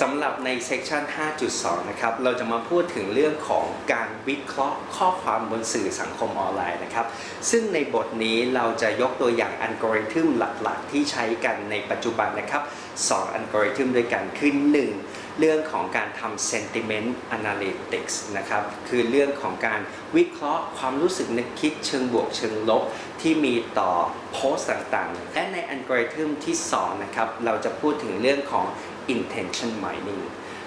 สำหรับใน section 5.2 นะครับ เราจะมาพูดถึงเรื่องของการวิเคราะห์ข้อความบนสื่อสังคมออนไลน์นะครับ ซึ่งในบทนี้เราจะยกตัวอย่างอัลกอริทึมหลักๆ ที่ใช้กันในปัจจุบันนะครับ 2 อัลกอริทึมด้วยกันคือ 1 เรื่องของการทำ sentiment analytics นะครับ คือเรื่องของการวิเคราะห์ความรู้สึกนึกคิดเชิงบวกเชิงลบที่มีต่อโพสต์ต่างๆ และในอัลกอริทึมที่ 2 นะครับ เราจะพูดถึงเรื่องของ intention mining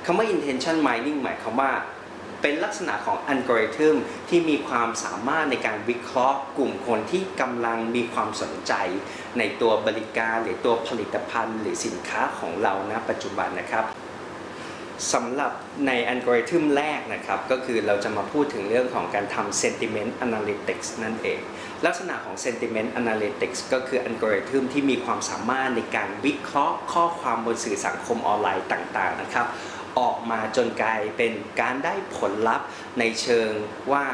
คำว่า intention mining หมายความว่า เป็นลักษณะของอัลกอริทึมที่มีความสามารถในการวิเคราะห์กลุ่มคนที่กำลังมีความสนใจ ในตัวบริการหรือตัวผลิตภัณฑ์ หรือสินค้าของเราณปัจจุบันนะครับ สำหรับในอัลกอริทึมแรกนะครับ ก็คือเราจะมาพูดถึงเรื่องของการทำ sentiment analytics นั่นเอง ลักษณะของ sentiment analytics ก็คืออัลกอริทึมที่มีความสามารถในการวิเคราะห์ข้อความบนสื่อสังคมออนไลน์ต่าง ๆ นะครับ ออกมาจนกลายเป็นการได้ผลลัพธ์ในเชิงว่า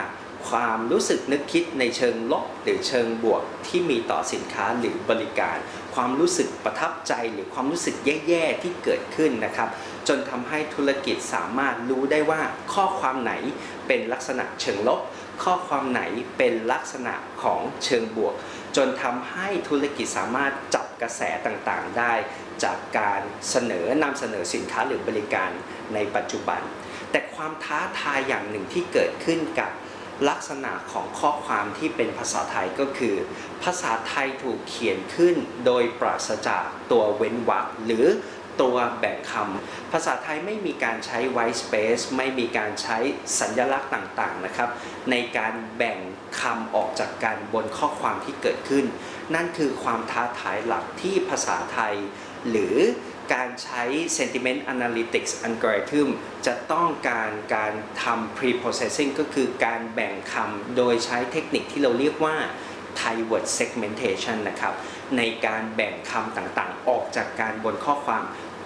ความรู้สึกนึกคิดในเชิงลบหรือเชิงบวกที่มีต่อสินค้าหรือบริการ ความรู้สึกประทับใจหรือความรู้สึกแย่ๆที่เกิดขึ้นนะครับ จนทำให้ธุรกิจสามารถรู้ได้ว่าข้อความไหนเป็นลักษณะเชิงลบ ข้อความไหนเป็นลักษณะของเชิงบวก จนทำให้ธุรกิจสามารถจับกระแสต่างๆได้ จากการเสนอนำเสนอสินค้าหรือบริการในปัจจุบัน แต่ความท้าทายอย่างหนึ่งที่เกิดขึ้นกับ ลักษณะของข้อความที่เป็นภาษาไทยก็คือ ภาษาไทยถูกเขียนขึ้นโดยปราศจากตัวเว้นวรรคหรือตัวแบ่งคำภาษาไทยไม่มีการใช้ white space ไม่มีการใช้สัญลักษณ์ต่างๆนะครับ ในการแบ่งคำออกจากกันบนข้อความที่เกิดขึ้น นั่นคือความท้าทายหลักที่ภาษาไทย หรือ การใช้ sentiment analytics algorithm จะต้องการการทำ pre-processing ก็คือการแบ่งคำโดยใช้เทคนิคที่เราเรียกว่า Thai word segmentation นะครับ ในการแบ่งคำต่างๆ ออกจากการบนข้อความ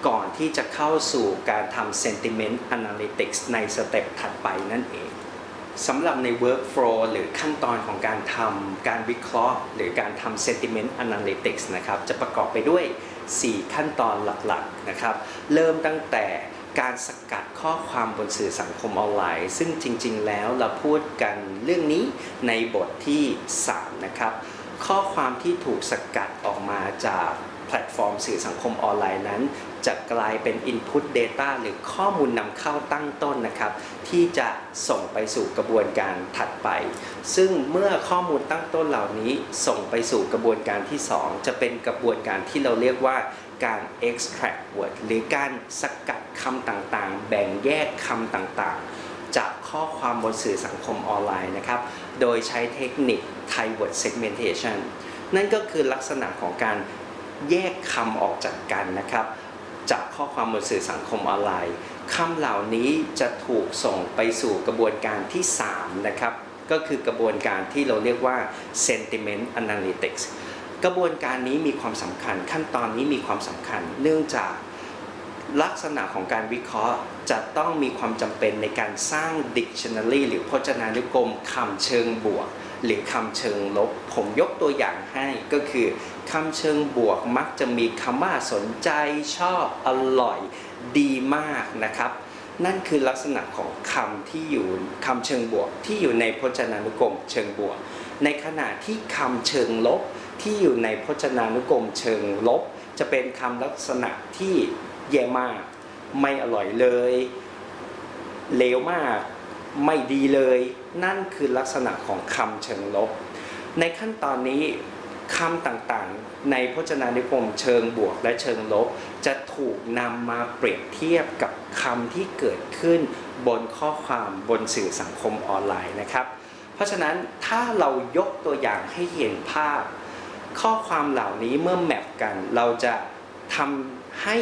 ก่อนที่จะเข้าสู่การทำ sentiment analytics ในสเต็ปถัดไปนั่นเองสำหรับใน workflow หรือขั้นตอนของการทำการวิเคราะห์ หรือการทำ sentiment analytics นะครับ จะประกอบไปด้วย 4 ขั้นตอนหลักๆนะครับ เริ่มตั้งแต่การสกัดข้อความบนสื่อสังคมออนไลน์ ซึ่งจริงๆ แล้วเราพูดกันเรื่องนี้ในบทที่ 3 นะครับ ข้อความที่ถูกสกัดออกมาจากแพลตฟอร์มสื่อสังคมออนไลน์นั้น จะกลายเป็น Input Data หรือข้อมูลนำเข้าตั้งต้นนะครับ ที่จะส่งไปสู่กระบวนการถัดไป ซึ่งเมื่อข้อมูลตั้งต้นเหล่านี้ส่งไปสู่กระบวนการที่ 2 จะเป็นกระบวนการที่เราเรียกว่าการ extract word หรือการสกัดคำต่างๆ แบ่งแยกคำต่างๆ จากข้อความบนสื่อสังคมออนไลน์นะครับ โดยใช้เทคนิค Thai word segmentation นั่นก็คือลักษณะของการแยกคำออกจากกันนะครับ จากข้อความบนสื่อสังคมออนไลน์คำเหล่านี้จะถูกส่งไปสู่กระบวนการที่ 3 นะครับ ก็คือกระบวนการที่เราเรียกว่า sentiment analytics กระบวนการนี้มีความสำคัญ ขั้นตอนนี้มีความสำคัญ เนื่องจากลักษณะของการวิเคราะห์จะต้องมีความจำเป็นในการสร้าง dictionary หรือพจนานุกรมคำเชิงบวก หรือคำเชิงลบ ผมยกตัวอย่างให้ก็คือคำเชิงบวกมักจะมีคำว่าสนใจชอบอร่อยดีมากนะครับ นั่นคือลักษณะของคำที่อยู่คำเชิงบวกที่อยู่ในพจนานุกรมเชิงบวก ในขณะที่คำเชิงลบที่อยู่ในพจนานุกรมเชิงลบ จะเป็นคำลักษณะที่แย่มาก ไม่อร่อยเลยเลวมาก ไม่ดีเลยนั่นคือลักษณะของคำเชิงลบ ในขั้นตอนนี้คำต่างๆ ในพจนานุกรมเชิงบวกและเชิงลบ จะถูกนำมาเปรียบเทียบกับคำที่เกิดขึ้นบนข้อความบนสื่อสังคมออนไลน์นะครับ เพราะฉะนั้นถ้าเรายกตัวอย่างให้เห็นภาพ ข้อความเหล่านี้เมื่อแมปกัน เราจะทำให้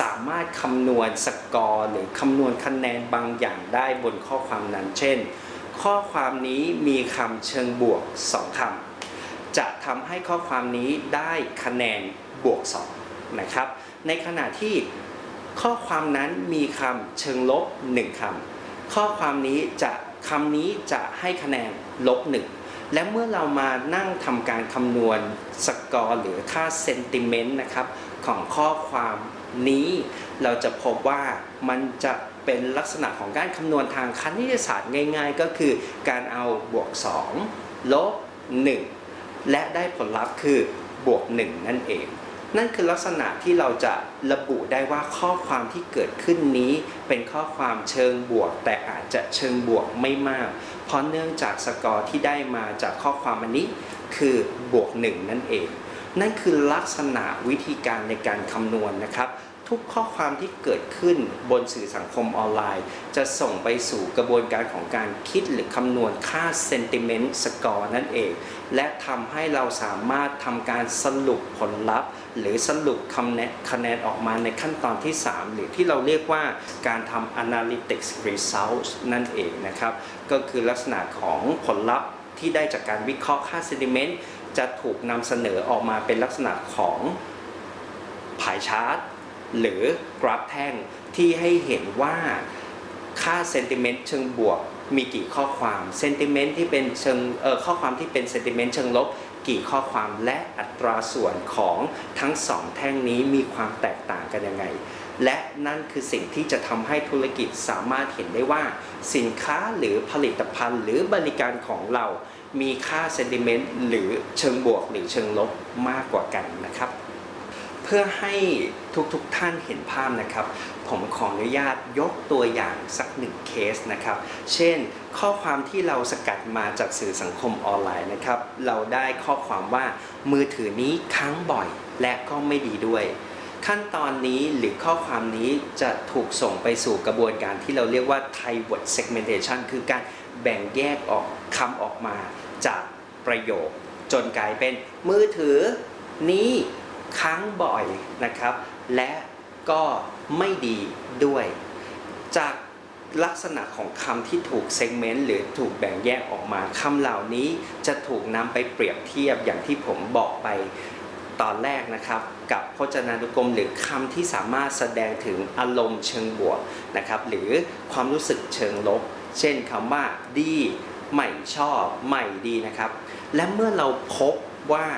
สามารถคำนวณสกอร์หรือคำนวณคะแนนบางอย่างได้บนข้อความนั้น เช่น ข้อความนี้มีคำเชิงบวก 2คำจะทำให้ข้อความนี้ได้คะแนนบวก 2 นะครับ ในขณะที่ข้อความนั้นมีคำเชิงลบ 1คำข้อความนี้จะคำนี้จะให้คะแนนลบ 1 และเมื่อเรามานั่งทำการคำนวณสกอร์หรือค่าเซนติเมนต์นะครับของข้อความนี้ เราจะพบว่ามันจะ เป็นลักษณะของการคำนวณทางคณิตศาสตร์ง่าย ๆ ก็คือการเอาบวก 2 ลบ 1 และได้ผลลัพธ์คือบวก 1 นั่นเอง นั่นคือลักษณะที่เราจะระบุได้ว่าข้อความที่เกิดขึ้นนี้ เป็นข้อความเชิงบวก แต่อาจจะเชิงบวกไม่มาก เพราะเนื่องจากสกอร์ที่ได้มาจากข้อความอันนี้คือบวก 1 นั่นเอง นั่นคือลักษณะวิธีการในการคำนวณนะครับ ทุกข้อความที่เกิดขึ้นบนสื่อสังคมออนไลน์ จะส่งไปสู่กระบวนการของการคิดหรือคำนวณค่า sentiment score นั่นเอง และทำให้เราสามารถทำการสรุปผลลัพธ์ หรือสรุปคำแนะคะแนนออกมาในขั้นตอนที่ 3 หรือที่เราเรียกว่าการทำ analytics results นั่นเองนะครับ ก็คือลักษณะของผลลัพธ์ที่ได้จากการวิเคราะห์ค่า sentiment จะถูกนำเสนอออกมาเป็นลักษณะของผายชาร์ต หรือกราฟแท่งที่ให้เห็นว่าค่าเซนติเมนต์เชิงบวกมีกี่ข้อความเซนติเมนต์ที่เป็นเชิงเอ่อข้อความที่เป็นเซนติเมนต์เชิงลบกี่ข้อความและอัตราส่วนของทั้งสองแท่งนี้มีความแตกต่างกันยังไง และนั่นคือสิ่งที่จะทำให้ธุรกิจสามารถเห็นได้ว่า สินค้าหรือผลิตภัณฑ์ หรือบริการของเรา มีค่าเซนติเมนต์หรือเชิงบวกหรือเชิงลบมากกว่ากันนะครับ เพื่อให้ทุกๆทท่านเห็นภาพนะครับ ผมขออนุญาตยกตัวอย่างสักหนึ่งเคสนะครับ เช่น ข้อความที่เราสกัดมาจากสื่อสังคมออนไลน์นะครับ เราได้ข้อความว่ามือถือนี้ค้างบ่อยและก็ไม่ดีด้วย ขั้นตอนนี้หรือข้อความนี้จะถูกส่งไปสู่กระบวนการที่เราเรียกว่า Thai word segmentation คือการแบ่งแยกออกคำออกมาจากประโยค จนกลายเป็นมือถือนี้ ค้างบ่อยนะครับ และก็ไม่ดีด้วย จากลักษณะของคำที่ถูกเซกเมนต์หรือถูกแบ่งแยกออกมาคำเหล่านี้จะถูกนำไปเปรียบเทียบอย่างที่ผมบอกไปตอนแรกนะครับ กับพจนานุกรมหรือคำที่สามารถแสดงถึงอารมณ์เชิงบวกนะครับ หรือความรู้สึกเชิงลบ เช่นคำว่าดีไม่ชอบไม่ดีนะครับ และเมื่อเราพบว่า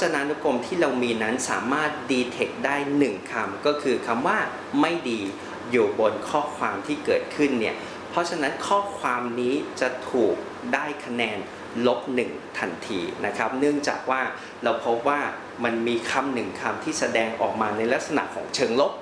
จนานุกรมที่เรามีนั้นสามารถดีเทคได้หนึ่งคำก็คือคำว่าไม่ดีอยู่บนข้อความที่เกิดขึ้นเนี่ย เพราะฉะนั้นข้อความนี้จะถูกได้คะแนนลบหนึ่งทันทีนะครับ เนื่องจากว่าเราพบว่ามันมีคำหนึ่งคำที่แสดงออกมาในลักษณะของเชิงลบ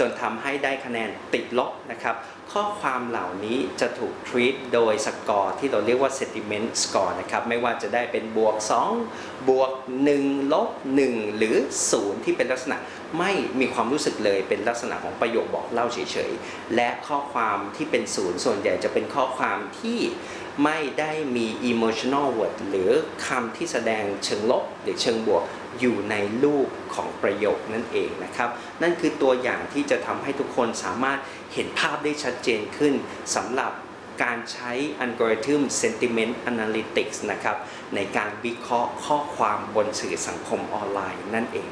จนทำให้ได้คะแนนติดลบนะครับข้อความเหล่านี้จะถูก treat โดยสกอร์ที่เราเรียกว่า sentiment score นะครับไม่ว่าจะได้เป็นบวก 2 บวก 1 ลบ 1 หรือ 0 ที่เป็นลักษณะไม่มีความรู้สึกเลยเป็นลักษณะของประโยคบอกเล่าเฉยๆ และข้อความที่เป็น0ส่วนใหญ่จะเป็นข้อความที่ไม่ได้มี emotional word หรือคำที่แสดงเชิงลบหรือเชิงบวก อยู่ในรูปของประโยคนั่นเองนะครับ นั่นคือตัวอย่างที่จะทำให้ทุกคนสามารถเห็นภาพได้ชัดเจนขึ้นสำหรับการใช้อัลกอริทึม Sentiment Analytics นะครับ ในการวิเคราะห์ข้อความบนสื่อสังคมออนไลน์นั่นเอง